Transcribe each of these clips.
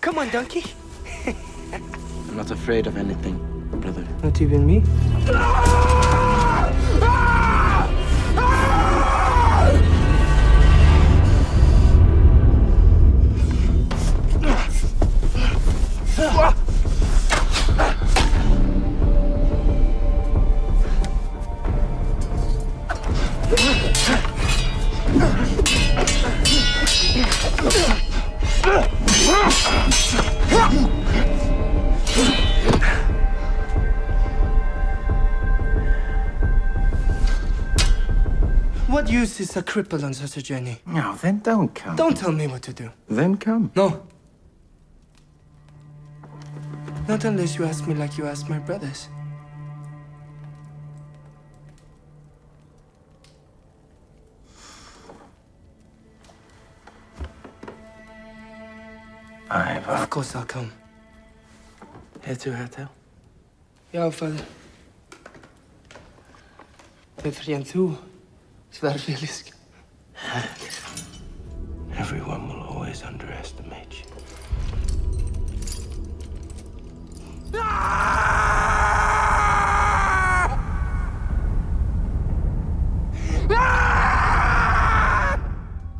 Come on, donkey. I'm not afraid of anything, brother. Not even me? What use is a cripple on such a journey? No, then don't come. Don't tell me what to do. Then come. No. Not unless you ask me like you asked my brothers. Ivar. Of course I'll come. Head to hotel. Ja, fader. Bättre än du, svärfelisk. Everyone will always underestimate you.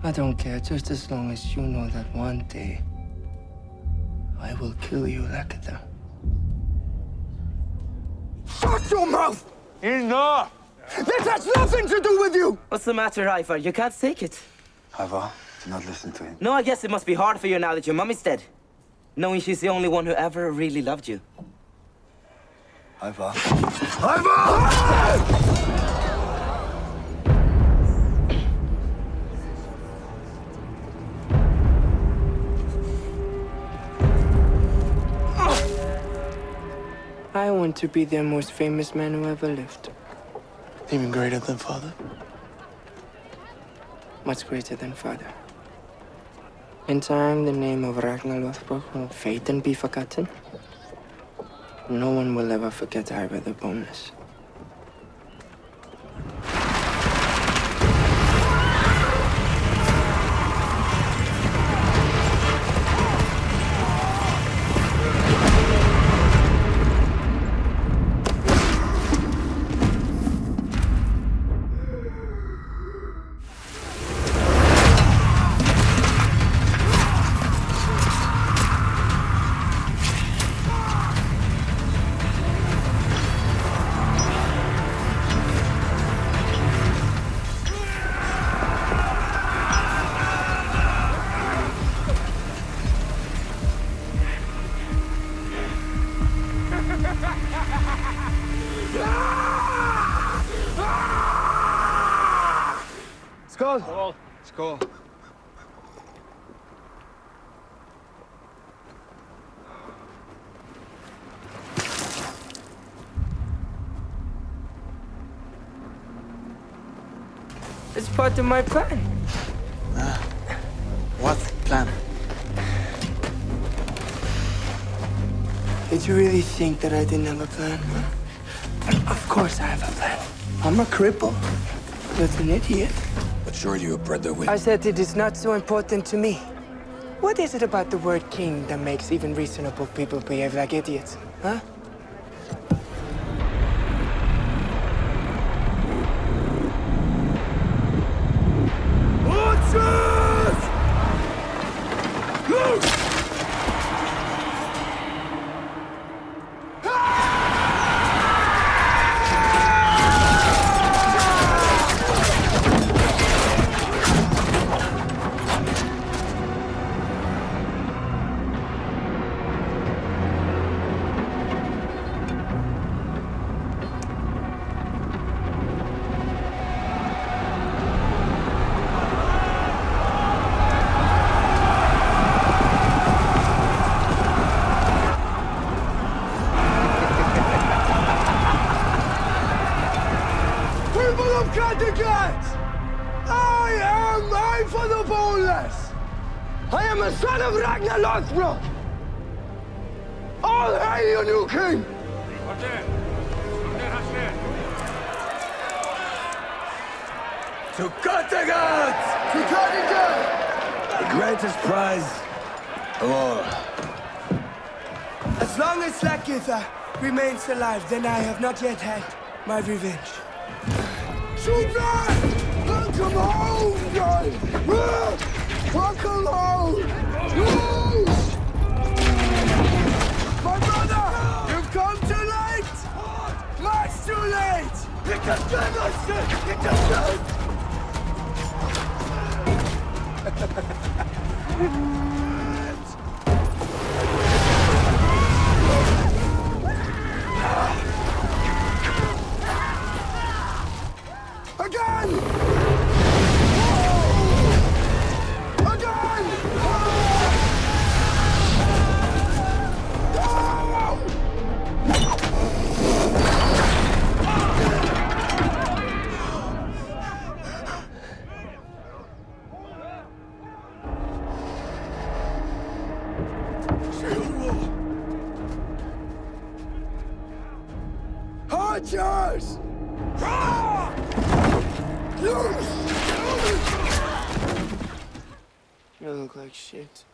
I don't care, just as long as you know that one day I will kill you, Lakata. Shut your mouth! Enough! This has nothing to do with you! What's the matter, Ivar? You can't take it. Ivar, do not listen to him. No, I guess it must be hard for you now that your mummy's dead. Knowing she's the only one who ever really loved you. Ivar. I want to be the most famous man who ever lived. Even greater than father? Much greater than father. In time, the name of Ragnar Lothbrok will fade and be forgotten. No one will ever forget Ivar the Boneless. Skål. It's part of my plan. Ah, what plan? Did you really think that I didn't have a plan, huh? Of course I have a plan. I'm a cripple. But an idiot. But sure you, brother, will. I said it is not so important to me. What is it about the word king that makes even reasonable people behave like idiots, huh? People I am a son of Ragnar Lothbrok! All hail your new king! To Kattegat! To Kattegat! The greatest prize of all. As long as Lagertha remains alive, then I have not yet had my revenge. Super! Welcome home, guys! Welcome home! Yes! My brother! You've come too late! Much too late! It just It just Again! You look like shit.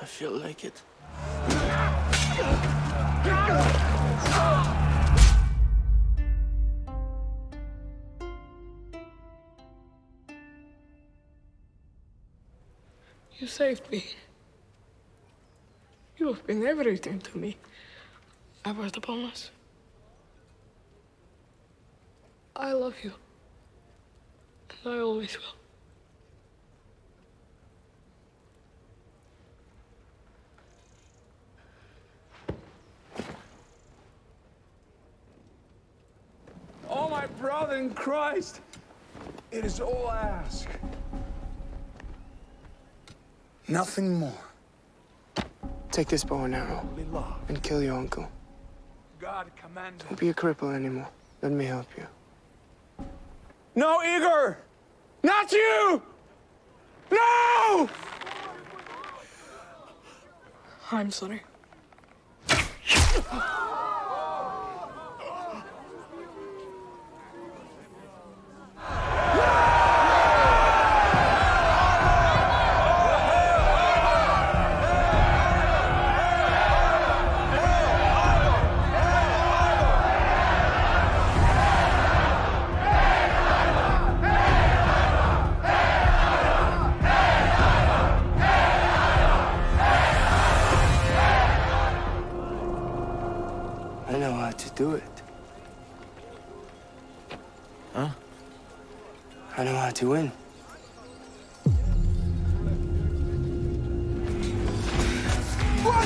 I feel like it. You saved me. You have been everything to me. I was the bonus. I love you. And I always will. Oh, my brother in Christ! It is all I ask. Nothing more. Take this bow and arrow and kill your uncle. God commanded. Don't be a cripple anymore. Let me help you. No, Igor! Not you! No! I'm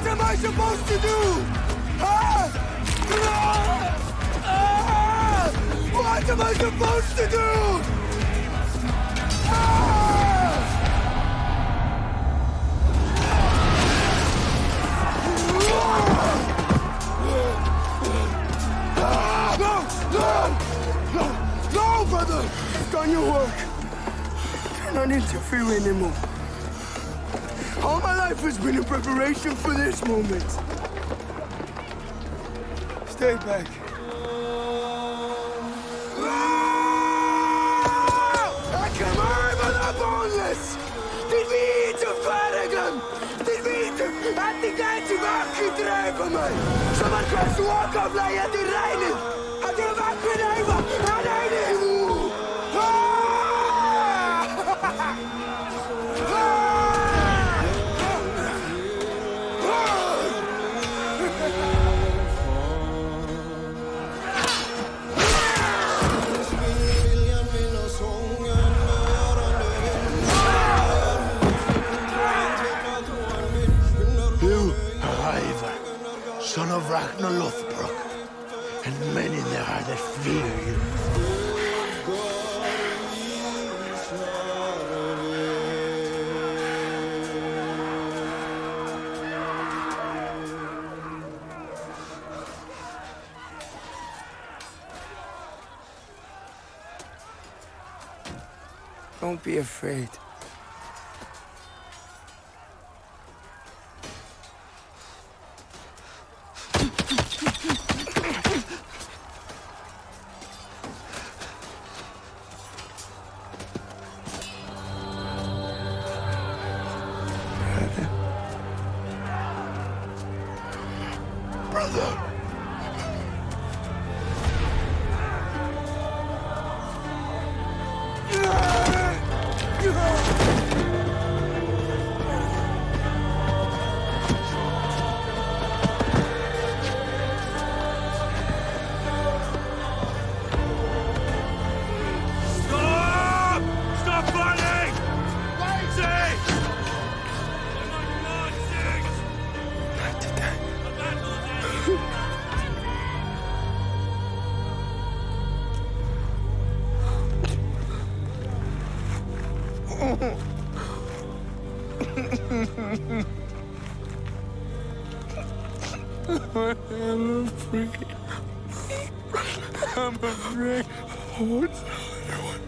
What am I supposed to do? Huh? Ah! What am I supposed to do? Ah! Ah! No! No! No! No, brother! Done your work. Cannot interfere anymore. All my life has been in preparation for this moment. Stay back. Ah! I come over the boneless! Did vi inte färdigen? Did vi inte att det går tillbaka dräpa mig? Som att jag såg av lejet i regnet! Don't be afraid. brother. Ah! Yeah. Afraid. I'm afraid. What's the other one?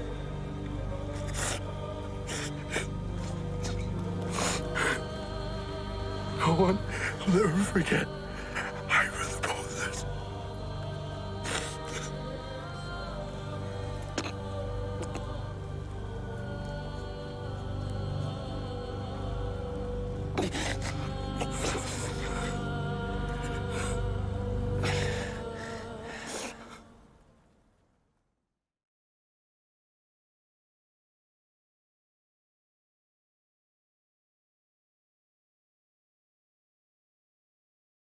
No one will ever forget I was boneless.